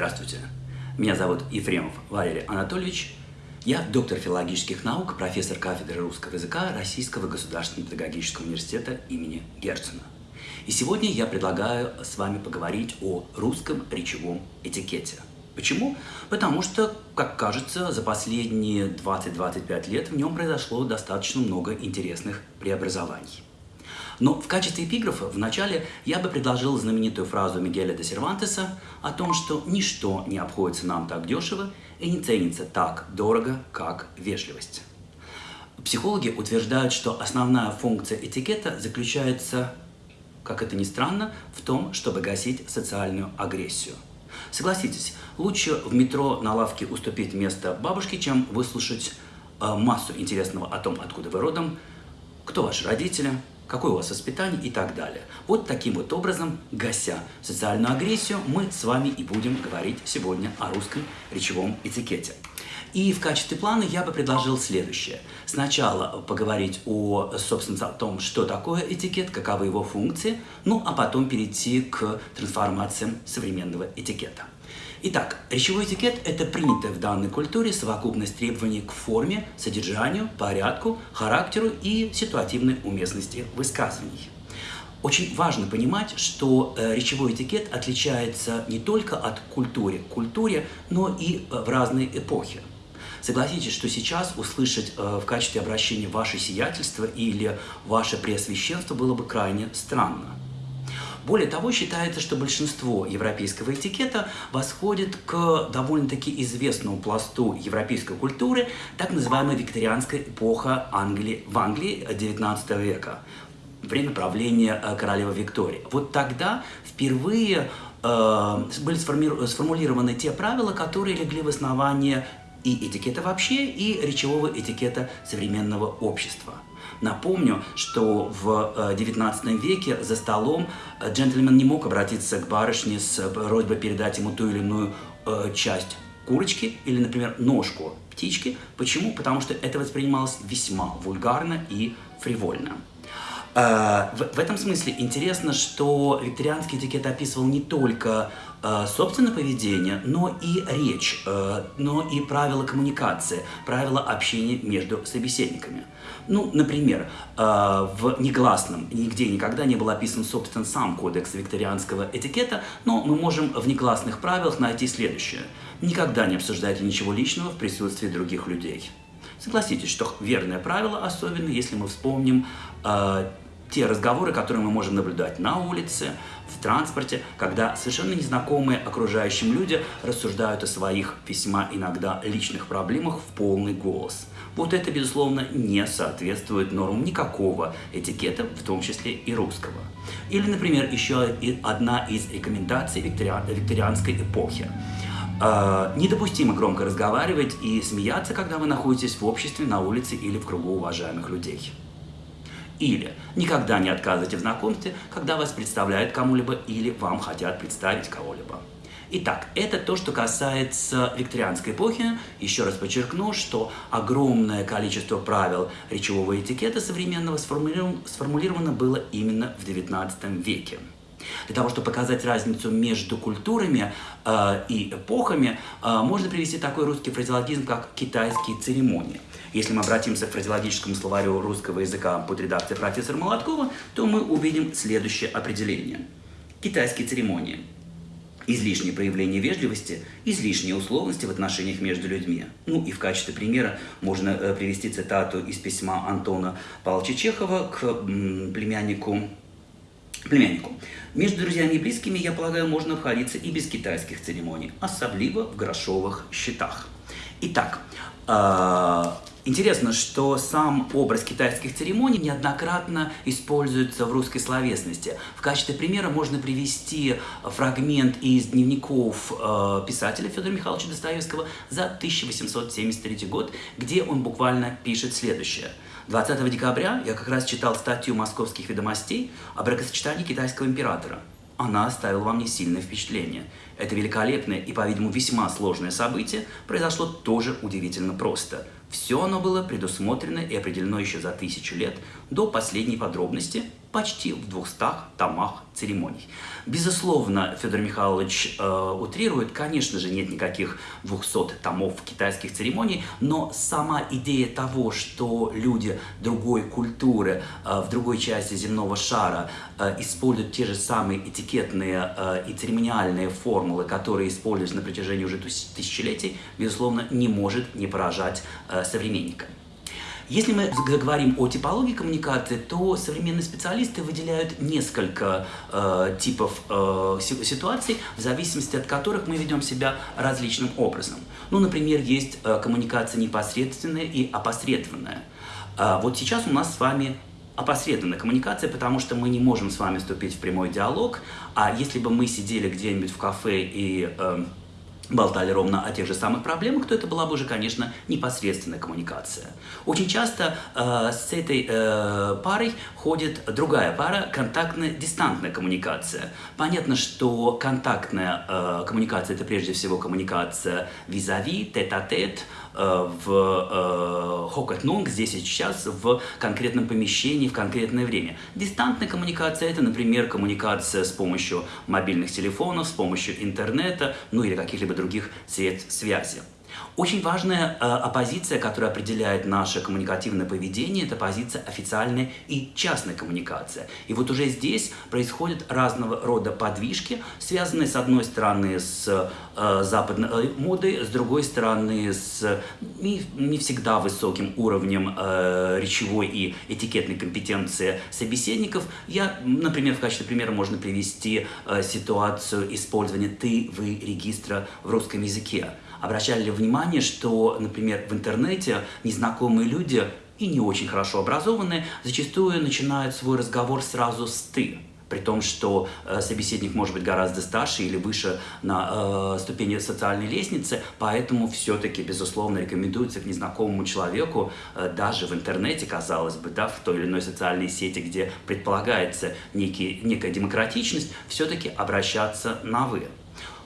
Здравствуйте. Меня зовут Ефремов Валерий Анатольевич. Я доктор филологических наук, профессор кафедры русского языка Российского государственного педагогического университета имени Герцена. И сегодня я предлагаю с вами поговорить о русском речевом этикете. Почему? Потому что, как кажется, за последние 20-25 лет в нем произошло достаточно много интересных преобразований. Но в качестве эпиграфа вначале я бы предложил знаменитую фразу Мигеля де Сервантеса о том, что ничто не обходится нам так дешево и не ценится так дорого, как вежливость. Психологи утверждают, что основная функция этикета заключается, как это ни странно, в том, чтобы гасить социальную агрессию. Согласитесь, лучше в метро на лавке уступить место бабушке, чем выслушать э, массу интересного о том, откуда вы родом, кто ваши родители, какое у вас воспитание и так далее. Вот таким вот образом, гася социальную агрессию, мы с вами и будем говорить сегодня о русском речевом этикете. И в качестве плана я бы предложил следующее. Сначала поговорить о, собственно, о том, что такое этикет, каковы его функции, ну а потом перейти к трансформациям современного этикета. Итак, речевой этикет – это принятая в данной культуре совокупность требований к форме, содержанию, порядку, характеру и ситуативной уместности высказываний. Очень важно понимать, что э, речевой этикет отличается не только от культуры к культуре, но и э, в разные эпохи. Согласитесь, что сейчас услышать э, в качестве обращения «ваше сиятельство» или «ваше преосвященство» было бы крайне странно. Более того, считается, что большинство европейского этикета восходит к довольно-таки известному пласту европейской культуры, так называемая викторианская эпоха Англии, в Англии XIX века, время правления э, королевы Виктории. Вот тогда впервые э, были сформулированы те правила, которые легли в основание и этикета вообще, и речевого этикета современного общества. Напомню, что в XIX э, веке за столом э, джентльмен не мог обратиться к барышне с просьбой передать ему ту или иную э, часть курочки или, например, ножку птички. Почему? Потому что это воспринималось весьма вульгарно и фривольно. В, этом смысле интересно, что викторианский этикет описывал не только э, собственное поведение, но и речь, э, но и правила коммуникации, правила общения между собеседниками. Ну, например, э, в негласном нигде никогда не был описан, собственно, сам кодекс викторианского этикета, но мы можем в негласных правилах найти следующее. Никогда не обсуждайте ничего личного в присутствии других людей. Согласитесь, что верное правило, особенно если мы вспомним э, те разговоры, которые мы можем наблюдать на улице, в транспорте, когда совершенно незнакомые окружающим люди рассуждают о своих весьма иногда личных проблемах в полный голос. Вот это, безусловно, не соответствует нормам никакого этикета, в том числе и русского. Или, например, еще одна из рекомендаций викториан, викторианской эпохи. Э, недопустимо громко разговаривать и смеяться, когда вы находитесь в обществе, на улице или в кругу уважаемых людей. Или никогда не отказывайте в знакомстве, когда вас представляют кому-либо или вам хотят представить кого-либо. Итак, это то, что касается викторианской эпохи. Еще раз подчеркну, что огромное количество правил речевого этикета современного сформулировано было именно в XIX веке. Для того, чтобы показать разницу между культурами э, и эпохами, э, можно привести такой русский фразеологизм, как «китайские церемонии». Если мы обратимся к фразеологическому словарю русского языка под редакцией профессора Молоткова, то мы увидим следующее определение. Китайские церемонии. Излишнее проявление вежливости, излишние условности в отношениях между людьми. Ну и в качестве примера можно э, привести цитату из письма Антона Павловича Чехова к племяннику племяннику. Между друзьями и близкими, я полагаю, можно обходиться и без китайских церемоний, особливо в грошовых счетах. Итак, э, Интересно, что сам образ китайских церемоний неоднократно используется в русской словесности. В качестве примера можно привести фрагмент из дневников э, писателя Федора Михайловича Достоевского за 1873 год, где он буквально пишет следующее. 20 декабря я как раз читал статью московских ведомостей о бракосочетании китайского императора она оставила вам не сильное впечатление. Это великолепное и, по-видимому, весьма сложное событие произошло тоже удивительно просто. Все оно было предусмотрено и определено еще за тысячу лет до последней подробности почти в 200 томах церемоний. Безусловно, Федор Михайлович э, утрирует, конечно же, нет никаких 200 томов китайских церемоний, но сама идея того, что люди другой культуры э, в другой части земного шара э, используют те же самые этикетные э, и церемониальные формулы, которые используются на протяжении уже тысячелетий, безусловно, не может не поражать э, современника. Если мы заговорим о типологии коммуникации, то современные специалисты выделяют несколько э, типов э, ситуаций, в зависимости от которых мы ведем себя различным образом. Ну, например, есть э, коммуникация непосредственная и опосредованная. Э, вот сейчас у нас с вами опосредованная коммуникация, потому что мы не можем с вами вступить в прямой диалог, а если бы мы сидели где-нибудь в кафе и... Э, болтали ровно о тех же самых проблемах, то это была бы уже, конечно, непосредственная коммуникация. Очень часто э, с этой э, парой ходит другая пара, контактно-дистантная коммуникация. Понятно, что контактная э, коммуникация – это прежде всего коммуникация визави, тет-а-тет, э, в э, хокотнунг, здесь и сейчас, в конкретном помещении, в конкретное время. Дистантная коммуникация – это, например, коммуникация с помощью мобильных телефонов, с помощью интернета, ну или каких-либо других средств связи. Очень важная э, оппозиция, которая определяет наше коммуникативное поведение, это позиция официальная и частная коммуникация. И вот уже здесь происходят разного рода подвижки, связанные с одной стороны с э, западной модой, с другой стороны с не, не всегда высоким уровнем э, речевой и этикетной компетенции собеседников. Я, например, в качестве примера можно привести э, ситуацию использования «ты», «вы» регистра в русском языке обращали ли внимание, что, например, в интернете незнакомые люди и не очень хорошо образованные зачастую начинают свой разговор сразу с «ты», при том, что э, собеседник может быть гораздо старше или выше на э, ступени социальной лестницы, поэтому все-таки, безусловно, рекомендуется к незнакомому человеку, э, даже в интернете, казалось бы, да, в той или иной социальной сети, где предполагается некий, некая демократичность, все-таки обращаться на «вы».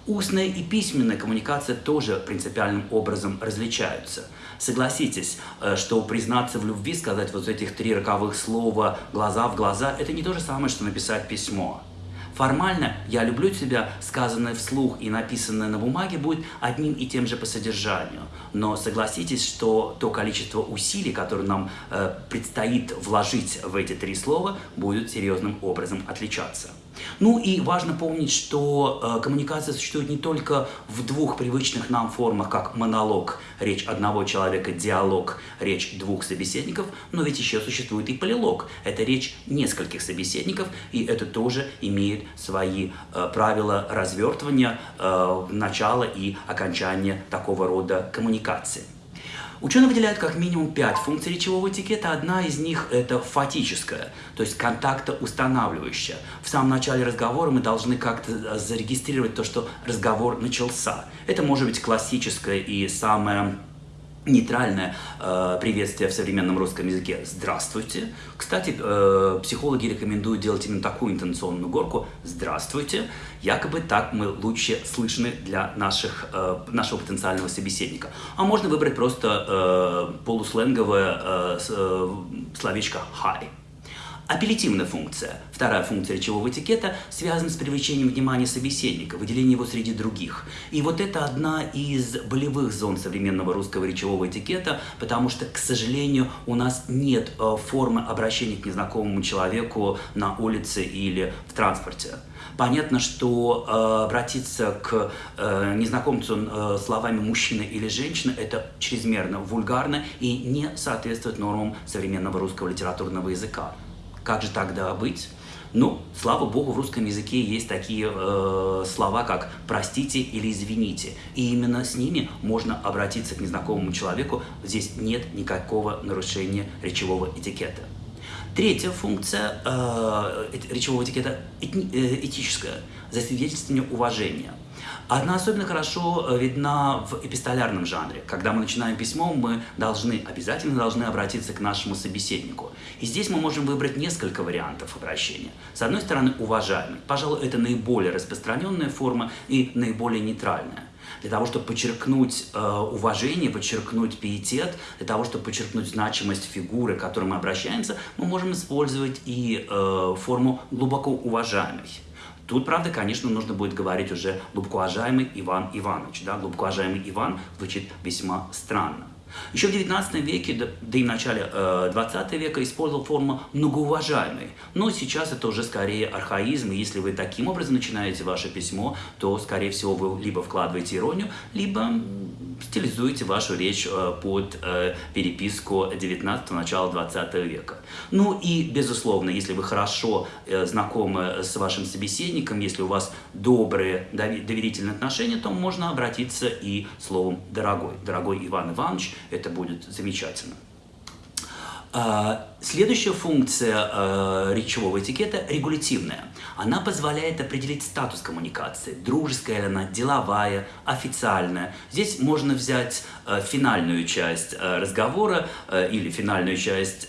Устная и письменная коммуникация тоже принципиальным образом различаются. Согласитесь, э, что признаться в любви, сказать вот этих три роковых слова глаза в глаза, это не то же самое, что написать письмо. Формально «я люблю тебя», сказанное вслух и написанное на бумаге, будет одним и тем же по содержанию. Но согласитесь, что то количество усилий, которое нам э, предстоит вложить в эти три слова, будет серьезным образом отличаться. Ну и важно помнить, что э, коммуникация существует не только в двух привычных нам формах, как монолог, речь одного человека, диалог, речь двух собеседников, но ведь еще существует и полилог, это речь нескольких собеседников, и это тоже имеет свои э, правила развертывания, э, начала и окончания такого рода коммуникации. Ученые выделяют как минимум пять функций речевого этикета. Одна из них – это фатическая, то есть контактоустанавливающая. В самом начале разговора мы должны как-то э, зарегистрировать то, что разговор начался. Это может быть классическое и самое нейтральное э, приветствие в современном русском языке «Здравствуйте». Кстати, э, психологи рекомендуют делать именно такую интонационную горку «Здравствуйте». Якобы так мы лучше слышны для наших, э, нашего потенциального собеседника. А можно выбрать просто э, полусленговое э, э, словечко «Hi». Апеллятивная функция, вторая функция речевого этикета, связана с привлечением внимания собеседника, выделением его среди других. И вот это одна из болевых зон современного русского речевого этикета, потому что, к сожалению, у нас нет э, формы обращения к незнакомому человеку на улице или в транспорте. Понятно, что э, обратиться к э, незнакомцу э, словами «мужчина» или «женщина» – это чрезмерно вульгарно и не соответствует нормам современного русского литературного языка. Как же тогда быть? Ну, слава богу, в русском языке есть такие э, слова, как «простите» или «извините». И именно с ними можно обратиться к незнакомому человеку. Здесь нет никакого нарушения речевого этикета. Третья функция э, речевого этикета этни, э, этическая – засвидетельствование уважения – она особенно хорошо э, видна в эпистолярном жанре. Когда мы начинаем письмо, мы должны, обязательно должны обратиться к нашему собеседнику. И здесь мы можем выбрать несколько вариантов обращения. С одной стороны, уважаемый. Пожалуй, это наиболее распространенная форма и наиболее нейтральная. Для того, чтобы подчеркнуть э, уважение, подчеркнуть пиетет, для того, чтобы подчеркнуть значимость фигуры, к которой мы обращаемся, мы можем использовать и э, форму глубоко уважаемый. Тут, правда, конечно, нужно будет говорить уже глубоко уважаемый Иван Иванович. Да? Глубоко уважаемый Иван звучит весьма странно. Еще в 19 веке, да и в начале э, 20 века использовал форму многоуважаемый. Но сейчас это уже скорее архаизм, и если вы таким образом начинаете ваше письмо, то, скорее всего, вы либо вкладываете иронию, либо стилизуете вашу речь э, под э, переписку 19 начала 20 века. Ну и, безусловно, если вы хорошо э, знакомы с вашим собеседником, если у вас добрые доверительные отношения, то можно обратиться и словом «дорогой». «Дорогой Иван Иванович» это будет замечательно. А, следующая функция э, речевого этикета – регулятивная. Она позволяет определить статус коммуникации, дружеская ли она, деловая, официальная. Здесь можно взять э, финальную часть разговора или финальную часть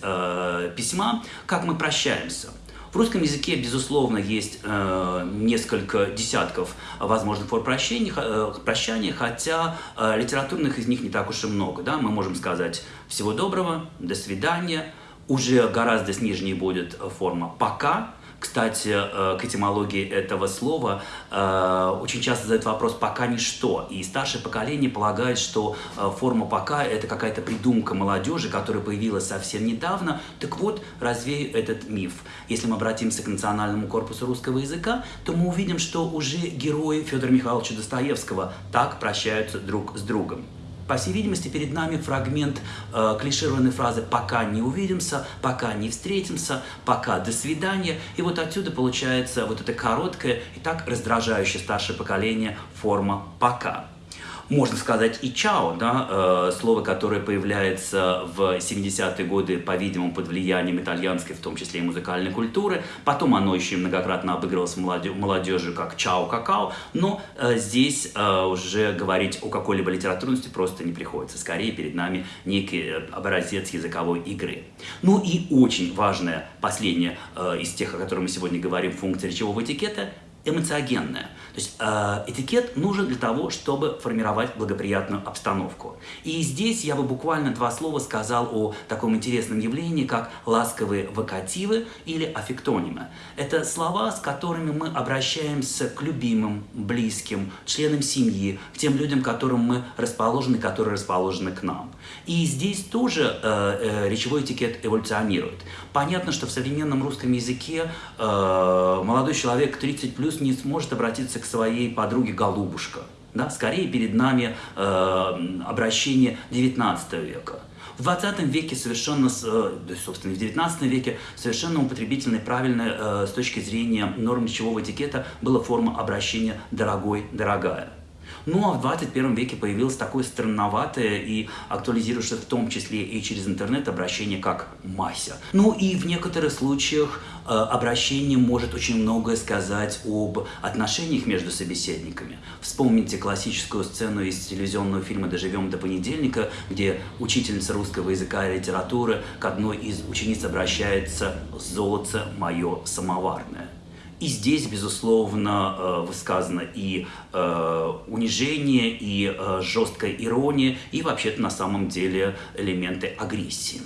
письма, как мы прощаемся – в русском языке, безусловно, есть э, несколько десятков возможных форм прощения, э, прощания, хотя э, литературных из них не так уж и много. Да? Мы можем сказать «всего доброго», «до свидания», уже гораздо снижнее будет форма «пока», кстати, э, к этимологии этого слова э, очень часто задают вопрос «пока ничто». И старшее поколение полагает, что э, форма «пока» — это какая-то придумка молодежи, которая появилась совсем недавно. Так вот, развею этот миф. Если мы обратимся к национальному корпусу русского языка, то мы увидим, что уже герои Федора Михайловича Достоевского так прощаются друг с другом. По всей видимости, перед нами фрагмент э, клишированной фразы «пока не увидимся», «пока не встретимся», «пока до свидания». И вот отсюда получается вот эта короткая и так раздражающая старшее поколение форма «пока» можно сказать и «чао», да, э, слово, которое появляется в 70-е годы, по-видимому, под влиянием итальянской, в том числе и музыкальной культуры. Потом оно еще многократно обыгрывалось молодежью как «чао какао», но э, здесь э, уже говорить о какой-либо литературности просто не приходится. Скорее перед нами некий образец языковой игры. Ну и очень важная последняя из тех, о которых мы сегодня говорим, функция речевого этикета – эмоциогенная. То есть э, этикет нужен для того, чтобы формировать благоприятную обстановку. И здесь я бы буквально два слова сказал о таком интересном явлении, как ласковые вокативы или аффектонимы. Это слова, с которыми мы обращаемся к любимым, близким, членам семьи, к тем людям, которым мы расположены, которые расположены к нам. И здесь тоже э, э, речевой этикет эволюционирует. Понятно, что в современном русском языке э, молодой человек 30 плюс не сможет обратиться к своей подруге голубушка. Да? Скорее перед нами э, обращение 19 века. В 20 веке совершенно, э, собственно, в 19 веке совершенно употребительной, правильной э, с точки зрения норм речевого этикета была форма обращения «дорогой», «дорогая». Ну а в 21 веке появилось такое странноватое и актуализирующееся в том числе и через интернет обращение как «Мася». Ну и в некоторых случаях э, обращение может очень многое сказать об отношениях между собеседниками. Вспомните классическую сцену из телевизионного фильма «Доживем до понедельника», где учительница русского языка и литературы к одной из учениц обращается «Золото мое самоварное». И здесь, безусловно, э, высказано и э, унижение, и э, жесткая ирония, и вообще-то на самом деле элементы агрессии.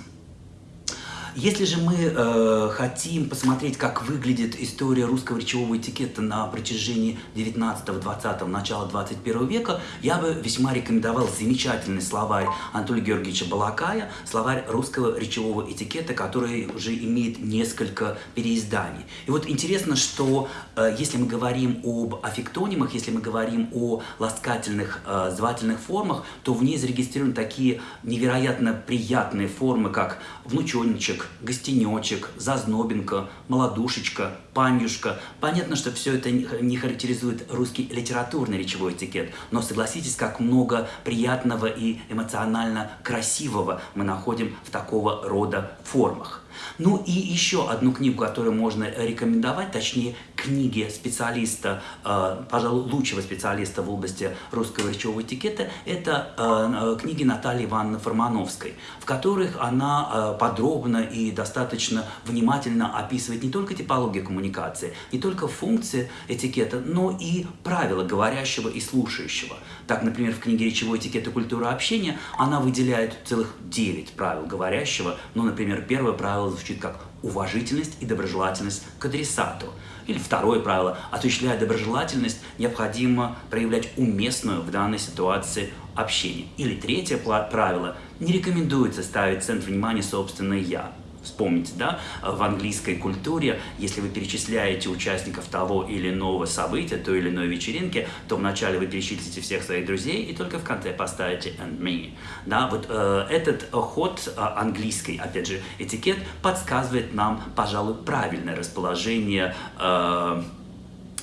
Если же мы э, хотим посмотреть, как выглядит история русского речевого этикета на протяжении 19-20, начала 21 века, я бы весьма рекомендовал замечательный словарь Анатолия Георгиевича Балакая, словарь русского речевого этикета, который уже имеет несколько переизданий. И вот интересно, что э, если мы говорим об аффектонимах, если мы говорим о ласкательных э, звательных формах, то в ней зарегистрированы такие невероятно приятные формы, как внученичек, гостинчик, гостинечек, зазнобинка, молодушечка, панюшка. Понятно, что все это не характеризует русский литературный речевой этикет, но согласитесь, как много приятного и эмоционально красивого мы находим в такого рода формах. Ну и еще одну книгу, которую можно рекомендовать, точнее книги специалиста, э, пожалуй, лучшего специалиста в области русского речевого этикета, это э, э, книги Натальи Ивановны Формановской, в которых она подробно и достаточно внимательно описывает не только типологию коммуникации, не только функции этикета, но и правила говорящего и слушающего. Так, например, в книге «Речевой этикет и культура общения» она выделяет целых 9 правил говорящего. Ну, например, первое правило звучит как уважительность и доброжелательность к адресату. Или второе правило – осуществляя доброжелательность, необходимо проявлять уместную в данной ситуации общение. Или третье правило – не рекомендуется ставить центр внимания собственное «я». Вспомните, да, в английской культуре, если вы перечисляете участников того или иного события, той или иной вечеринки, то вначале вы перечислите всех своих друзей и только в конце поставите and me. Да, вот э, этот ход э, английский, опять же, этикет подсказывает нам, пожалуй, правильное расположение э,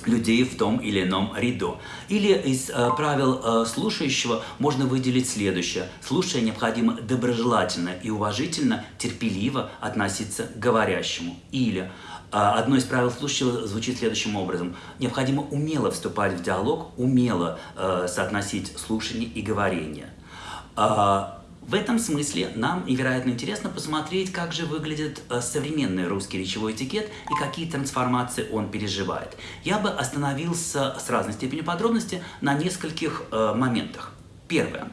людей в том или ином ряду. Или из э, правил э, слушающего можно выделить следующее. Слушая необходимо доброжелательно и уважительно, терпеливо относиться к говорящему. Или э, одно из правил слушающего звучит следующим образом. Необходимо умело вступать в диалог, умело э, соотносить слушание и говорение. Э, в этом смысле нам невероятно интересно посмотреть, как же выглядит э, современный русский речевой этикет и какие трансформации он переживает. Я бы остановился с разной степенью подробности на нескольких э, моментах. Первое.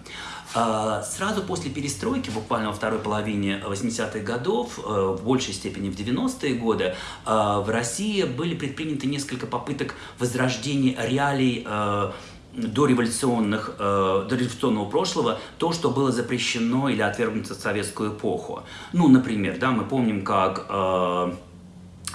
Э, сразу после перестройки, буквально во второй половине 80-х годов, в большей степени в 90-е годы, в России были предприняты несколько попыток возрождения реалий дореволюционных, э, дореволюционного прошлого то, что было запрещено или отвергнуто в советскую эпоху. Ну, например, да, мы помним, как э,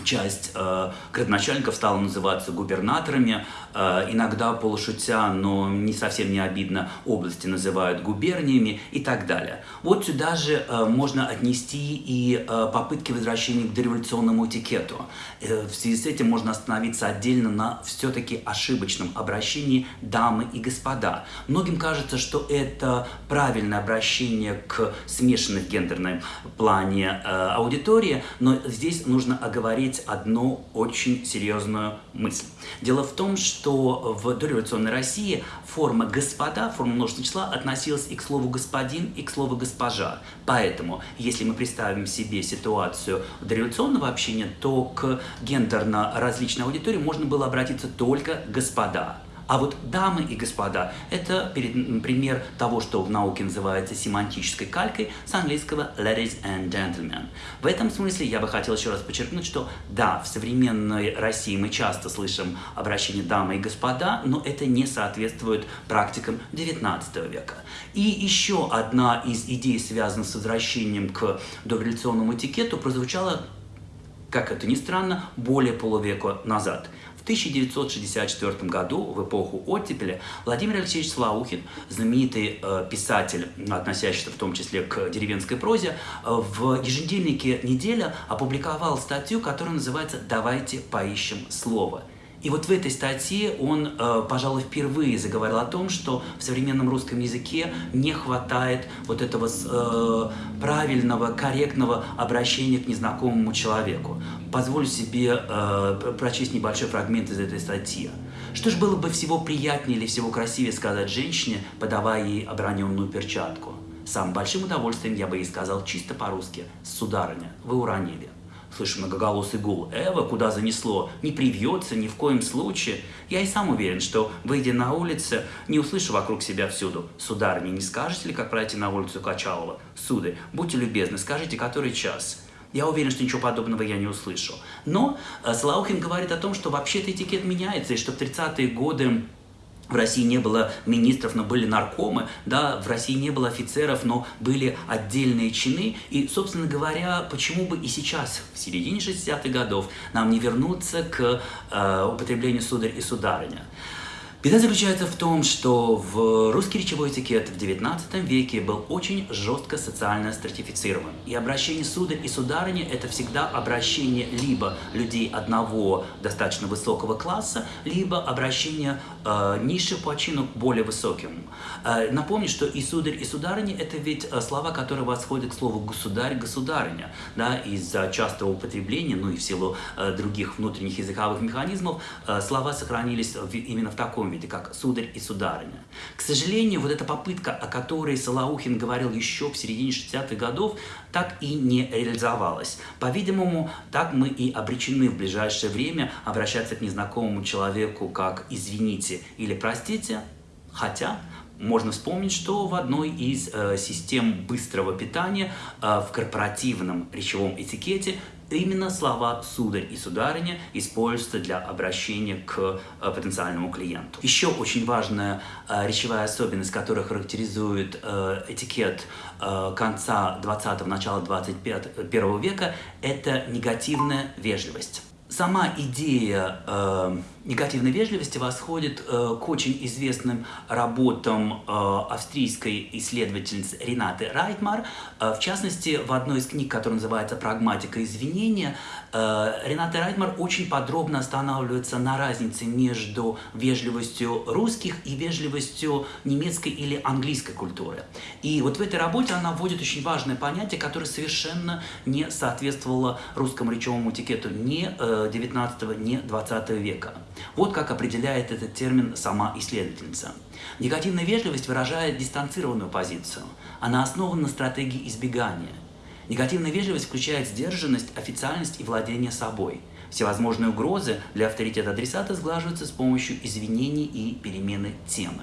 часть э, градоначальников стала называться губернаторами, иногда полушутя, но не совсем не обидно, области называют губерниями и так далее. Вот сюда же э, можно отнести и э, попытки возвращения к дореволюционному этикету. Э, в связи с этим можно остановиться отдельно на все-таки ошибочном обращении дамы и господа. Многим кажется, что это правильное обращение к смешанной в гендерном плане э, аудитории, но здесь нужно оговорить одну очень серьезную мысль. Дело в том, что в дореволюционной России форма «господа», форма множественного числа относилась и к слову «господин», и к слову «госпожа». Поэтому, если мы представим себе ситуацию дореволюционного общения, то к гендерно различной аудитории можно было обратиться только «господа». А вот дамы и господа – это пример того, что в науке называется семантической калькой с английского ladies and gentlemen. В этом смысле я бы хотел еще раз подчеркнуть, что да, в современной России мы часто слышим обращение дамы и господа, но это не соответствует практикам XIX века. И еще одна из идей, связанных с возвращением к дореволюционному этикету, прозвучала как это ни странно, более полувека назад. В 1964 году, в эпоху оттепели, Владимир Алексеевич Слаухин, знаменитый э, писатель, относящийся в том числе к деревенской прозе, э, в еженедельнике «Неделя» опубликовал статью, которая называется «Давайте поищем слово». И вот в этой статье он, э, пожалуй, впервые заговорил о том, что в современном русском языке не хватает вот этого э, правильного, корректного обращения к незнакомому человеку. Позволю себе э, прочесть небольшой фрагмент из этой статьи. Что ж было бы всего приятнее или всего красивее сказать женщине, подавая ей оброненную перчатку? Самым большим удовольствием я бы ей сказал чисто по-русски «Сударыня, вы уронили». Слышу многоголосый гул. Эва, куда занесло? Не привьется ни в коем случае. Я и сам уверен, что, выйдя на улицу, не услышу вокруг себя всюду. Сударыня, не скажете ли, как пройти на улицу Качалова? Сударь, будьте любезны, скажите, который час? Я уверен, что ничего подобного я не услышу. Но э, Слаухин говорит о том, что вообще-то этикет меняется, и что в 30-е годы в России не было министров, но были наркомы, да, в России не было офицеров, но были отдельные чины. И, собственно говоря, почему бы и сейчас, в середине 60-х годов, нам не вернуться к э, употреблению сударь и сударыня? Беда заключается в том, что в русский речевой этикет в XIX веке был очень жестко социально стратифицирован. И обращение сударь и сударыня – это всегда обращение либо людей одного достаточно высокого класса, либо обращение э, низших по чину к более высоким. Э, напомню, что и сударь, и сударыня – это ведь э, слова, которые восходят к слову государь, государыня. Да, из-за частого употребления, ну и в силу э, других внутренних языковых механизмов, э, слова сохранились в, именно в таком виде, как «сударь» и «сударыня». К сожалению, вот эта попытка, о которой Салаухин говорил еще в середине 60-х годов, так и не реализовалась. По-видимому, так мы и обречены в ближайшее время обращаться к незнакомому человеку как «извините» или «простите», хотя можно вспомнить, что в одной из э, систем быстрого питания э, в корпоративном речевом этикете именно слова «сударь» и «сударыня» используются для обращения к э, потенциальному клиенту. Еще очень важная э, речевая особенность, которая характеризует э, этикет конца 20-го, начала 21 века, это негативная вежливость. Сама идея негативной вежливости восходит э, к очень известным работам э, австрийской исследовательницы Ренаты Райтмар. Э, в частности, в одной из книг, которая называется «Прагматика извинения», э, Рената Райтмар очень подробно останавливается на разнице между вежливостью русских и вежливостью немецкой или английской культуры. И вот в этой работе она вводит очень важное понятие, которое совершенно не соответствовало русскому речевому этикету ни э, 19 не 20 века. Вот как определяет этот термин сама исследовательница. Негативная вежливость выражает дистанцированную позицию. Она основана на стратегии избегания. Негативная вежливость включает сдержанность, официальность и владение собой. Всевозможные угрозы для авторитета адресата сглаживаются с помощью извинений и перемены темы.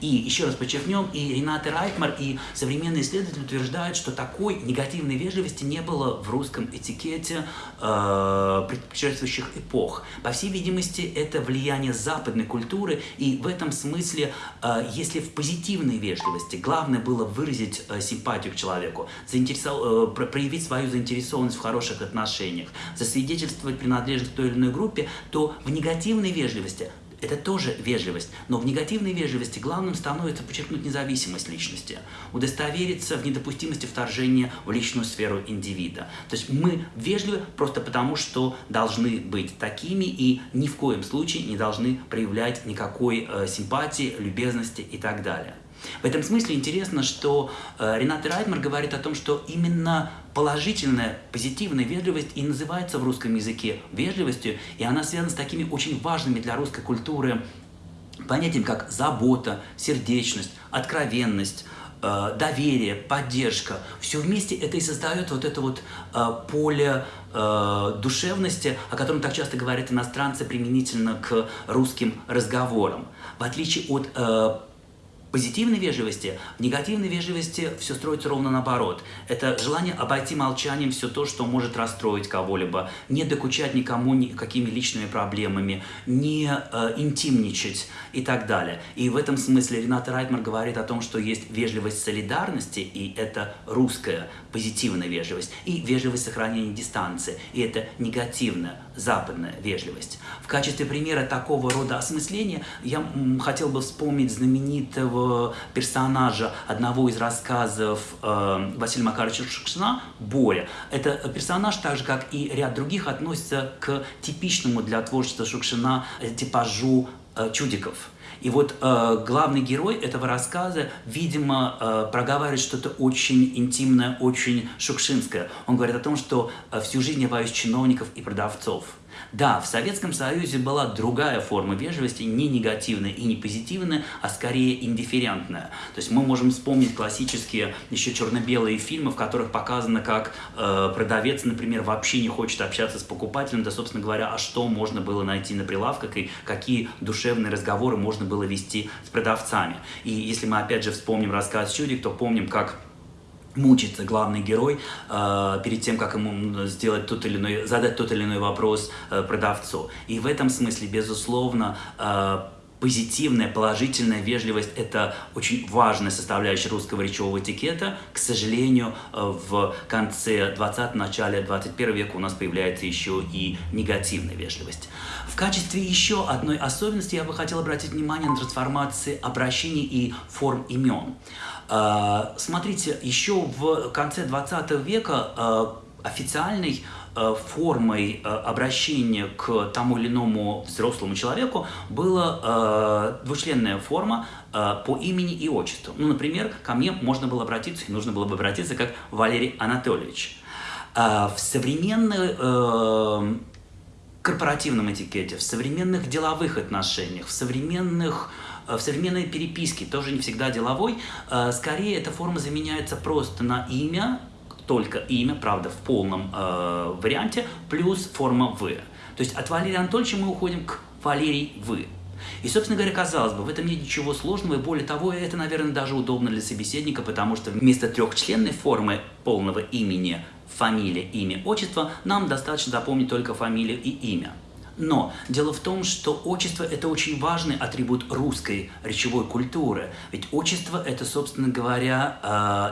И еще раз подчеркнем, и Рената Райтмар, и современные исследователи утверждают, что такой негативной вежливости не было в русском этикете э, предшествующих эпох. По всей видимости, это влияние западной культуры, и в этом смысле, э, если в позитивной вежливости главное было выразить э, симпатию к человеку, заинтересов... э, проявить свою заинтересованность в хороших отношениях, засвидетельствовать принадлежность к той или иной группе, то в негативной вежливости это тоже вежливость, но в негативной вежливости главным становится подчеркнуть независимость личности, удостовериться в недопустимости вторжения в личную сферу индивида. То есть мы вежливы просто потому, что должны быть такими и ни в коем случае не должны проявлять никакой э, симпатии, любезности и так далее. В этом смысле интересно, что э, Ренат Райтмар говорит о том, что именно положительная, позитивная вежливость и называется в русском языке вежливостью, и она связана с такими очень важными для русской культуры понятиями, как забота, сердечность, откровенность, э, доверие, поддержка. Все вместе это и создает вот это вот э, поле э, душевности, о котором так часто говорят иностранцы применительно к русским разговорам. В отличие от позитивной вежливости, в негативной вежливости все строится ровно наоборот. Это желание обойти молчанием все то, что может расстроить кого-либо, не докучать никому никакими личными проблемами, не э, интимничать и так далее. И в этом смысле Рената Райтмар говорит о том, что есть вежливость солидарности, и это русская позитивная вежливость, и вежливость сохранения дистанции, и это негативная западная вежливость. В качестве примера такого рода осмысления я хотел бы вспомнить знаменитого персонажа одного из рассказов э, Василия Макаровича Шукшина «Боря». Это персонаж, так же как и ряд других, относится к типичному для творчества Шукшина типажу э, чудиков. И вот э, главный герой этого рассказа, видимо, э, проговаривает что-то очень интимное, очень шукшинское. Он говорит о том, что э, всю жизнь я боюсь чиновников и продавцов. Да, в Советском Союзе была другая форма вежливости, не негативная и не позитивная, а скорее индифферентная. То есть мы можем вспомнить классические еще черно-белые фильмы, в которых показано, как э, продавец, например, вообще не хочет общаться с покупателем, да, собственно говоря, а что можно было найти на прилавках и какие душевные разговоры можно было вести с продавцами. И если мы опять же вспомним рассказ «Чудик», то помним, как мучится главный герой э, перед тем, как ему сделать тот или иной, задать тот или иной вопрос э, продавцу. И в этом смысле, безусловно, э, позитивная, положительная вежливость – это очень важная составляющая русского речевого этикета. К сожалению, в конце 20 начале 21 века у нас появляется еще и негативная вежливость. В качестве еще одной особенности я бы хотел обратить внимание на трансформации обращений и форм имен. А, смотрите, еще в конце 20 века официальной а, формой обращения к тому или иному взрослому человеку была двучленная форма по имени и отчеству. Ну, например, ко мне можно было обратиться, и нужно было бы обратиться как Валерий Анатольевич. В современной корпоративном этикете, в современных деловых отношениях, в современных в современной переписке, тоже не всегда деловой, э, скорее эта форма заменяется просто на имя, только имя, правда, в полном э, варианте, плюс форма «вы». То есть от Валерия Анатольевича мы уходим к Валерий «вы». И, собственно говоря, казалось бы, в этом нет ничего сложного, и более того, это, наверное, даже удобно для собеседника, потому что вместо трехчленной формы полного имени фамилия, имя, отчество, нам достаточно запомнить только фамилию и имя. Но дело в том, что отчество – это очень важный атрибут русской речевой культуры. Ведь отчество – это, собственно говоря,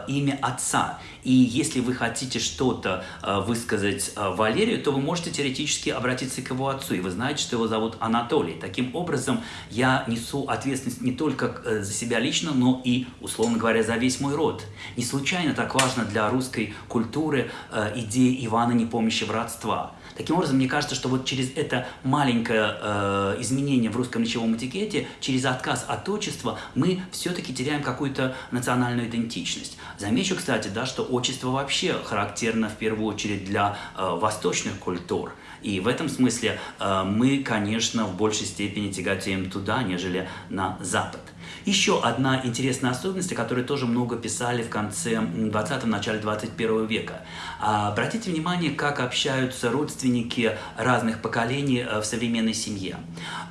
э, имя отца. И если вы хотите что-то э, высказать э, Валерию, то вы можете теоретически обратиться к его отцу, и вы знаете, что его зовут Анатолий. Таким образом, я несу ответственность не только за себя лично, но и, условно говоря, за весь мой род. Не случайно так важно для русской культуры идея Ивана, не помнящего родства. Таким образом, мне кажется, что вот через это маленькое э, изменение в русском речевом этикете, через отказ от отчества, мы все-таки теряем какую-то национальную идентичность. Замечу, кстати, да, что отчество вообще характерно в первую очередь для э, восточных культур. И в этом смысле э, мы, конечно, в большей степени тяготеем туда, нежели на Запад. Еще одна интересная особенность, о которой тоже много писали в конце 20-го, начале 21 века. А, обратите внимание, как общаются родственники разных поколений э, в современной семье.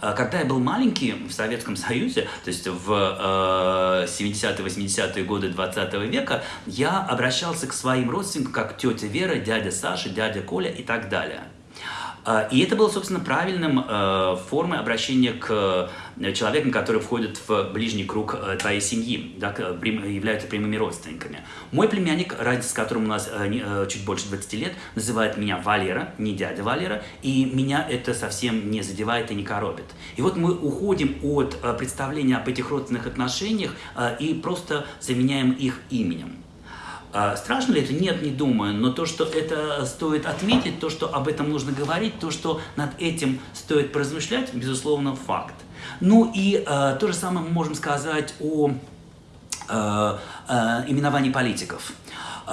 А, когда я был маленький в Советском Союзе, то есть в 70-80-е э, годы 20 века, я обращался к своим родственникам как тетя Вера, дядя Саша, дядя Коля и так далее. А, и это было, собственно, правильным э, формой обращения к э, человекам, которые входят в ближний круг э, твоей семьи, да, являются прямыми родственниками. Мой племянник, разница с которым у нас чуть больше 20 лет, называет меня Валера, не дядя Валера, и меня это совсем не задевает и не коробит. И вот мы уходим от представления об этих родственных отношениях и просто заменяем их именем. А страшно ли это? Нет, не думаю. Но то, что это стоит отметить, то, что об этом нужно говорить, то, что над этим стоит поразмышлять, безусловно, факт. Ну и э, то же самое мы можем сказать о э, э, именовании политиков.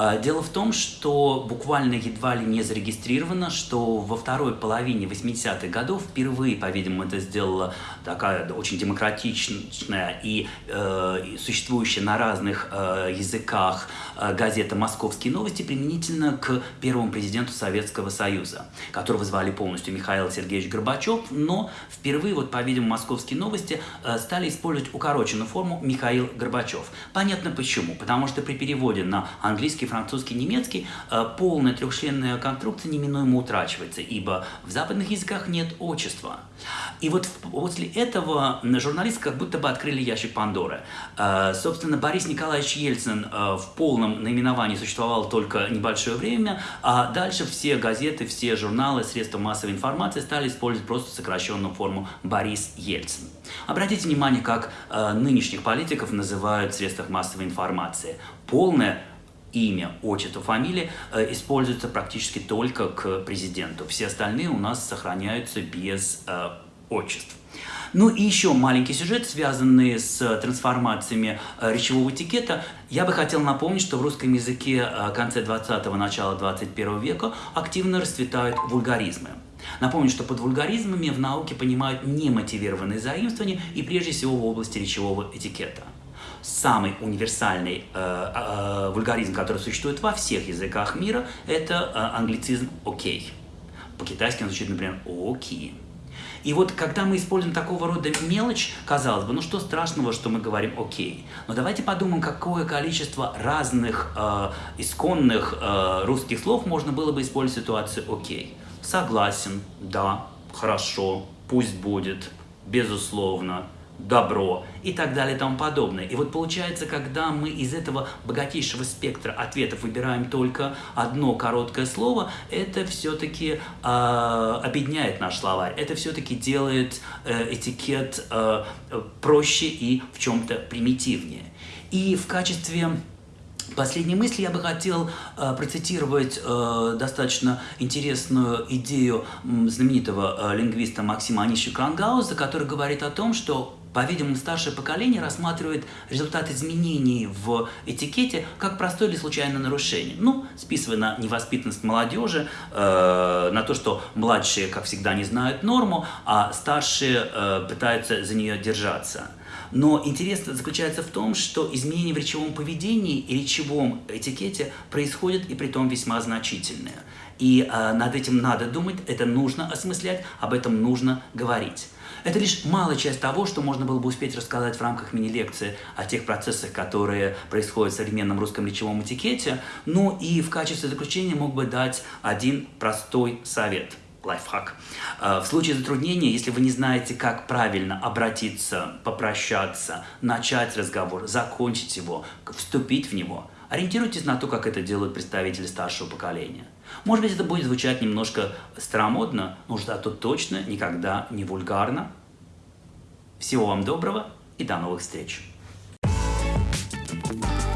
А, дело в том, что буквально едва ли не зарегистрировано, что во второй половине 80-х годов впервые, по-видимому, это сделала такая очень демократичная и э, существующая на разных э, языках э, газета «Московские новости» применительно к первому президенту Советского Союза, которого звали полностью Михаил Сергеевич Горбачев, но впервые, вот, по-видимому, «Московские новости» э, стали использовать укороченную форму Михаил Горбачев. Понятно почему. Потому что при переводе на английский, французский, немецкий э, полная трехчленная конструкция неминуемо утрачивается, ибо в западных языках нет отчества. И вот после этого журналисты как будто бы открыли ящик Пандоры. Э, собственно, Борис Николаевич Ельцин э, в полном наименовании существовал только небольшое время, а дальше все газеты, все журналы, средства массовой информации стали использовать просто сокращенную форму Борис Ельцин. Обратите внимание, как нынешних политиков называют в средствах массовой информации. Полное имя, отчество, фамилия э, используются практически только к президенту. Все остальные у нас сохраняются без э, отчеств. Ну и еще маленький сюжет, связанный с трансформациями э, речевого этикета. Я бы хотел напомнить, что в русском языке э, конце 20-го, начала 21 века активно расцветают вульгаризмы. Напомню, что под вульгаризмами в науке понимают немотивированные заимствования и прежде всего в области речевого этикета самый универсальный э, э, вульгаризм, который существует во всех языках мира, это э, англицизм «окей». По-китайски он звучит, например, «окей». И вот когда мы используем такого рода мелочь, казалось бы, ну что страшного, что мы говорим «окей». Но давайте подумаем, какое количество разных э, исконных э, русских слов можно было бы использовать в ситуации «окей». Согласен, да, хорошо, пусть будет, безусловно, добро и так далее и тому подобное. И вот получается, когда мы из этого богатейшего спектра ответов выбираем только одно короткое слово, это все-таки э, объединяет наш словарь, это все-таки делает э, этикет э, проще и в чем-то примитивнее. И в качестве Последней мысли я бы хотел э, процитировать э, достаточно интересную идею знаменитого э, лингвиста Максима Анища Крангауза, который говорит о том, что по-видимому, старшее поколение рассматривает результат изменений в этикете как простое или случайное нарушение. Ну, списывая на невоспитанность молодежи, э, на то, что младшие, как всегда, не знают норму, а старшие э, пытаются за нее держаться. Но интерес заключается в том, что изменения в речевом поведении и речевом этикете происходят и при том весьма значительные. И э, над этим надо думать, это нужно осмыслять, об этом нужно говорить. Это лишь малая часть того, что можно было бы успеть рассказать в рамках мини-лекции о тех процессах, которые происходят в современном русском речевом этикете. Ну и в качестве заключения мог бы дать один простой совет – лайфхак. Э, в случае затруднения, если вы не знаете, как правильно обратиться, попрощаться, начать разговор, закончить его, вступить в него, Ориентируйтесь на то, как это делают представители старшего поколения. Может быть, это будет звучать немножко старомодно, но зато точно никогда не вульгарно. Всего вам доброго и до новых встреч! Thank you.